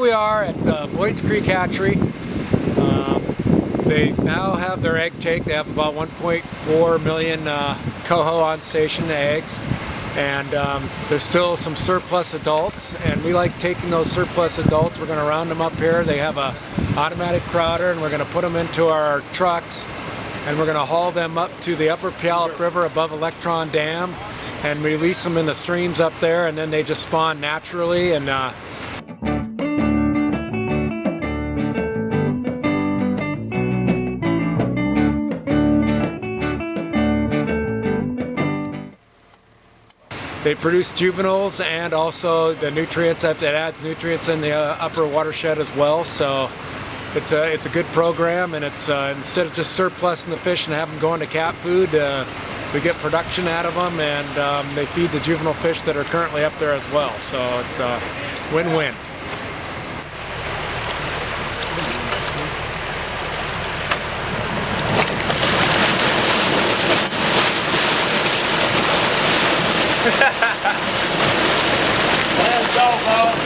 we are at uh, Voights Creek Hatchery. Um, they now have their egg take. They have about 1.4 million uh, coho on station eggs. And um, there's still some surplus adults and we like taking those surplus adults. We're going to round them up here. They have a automatic crowder and we're going to put them into our trucks and we're going to haul them up to the upper Puyallup River above Electron Dam and release them in the streams up there and then they just spawn naturally and uh, They produce juveniles and also the nutrients that it adds nutrients in the uh, upper watershed as well. So it's a it's a good program, and it's uh, instead of just surplusing the fish and having them going to cat food, uh, we get production out of them, and um, they feed the juvenile fish that are currently up there as well. So it's a win-win. Let's go, folks.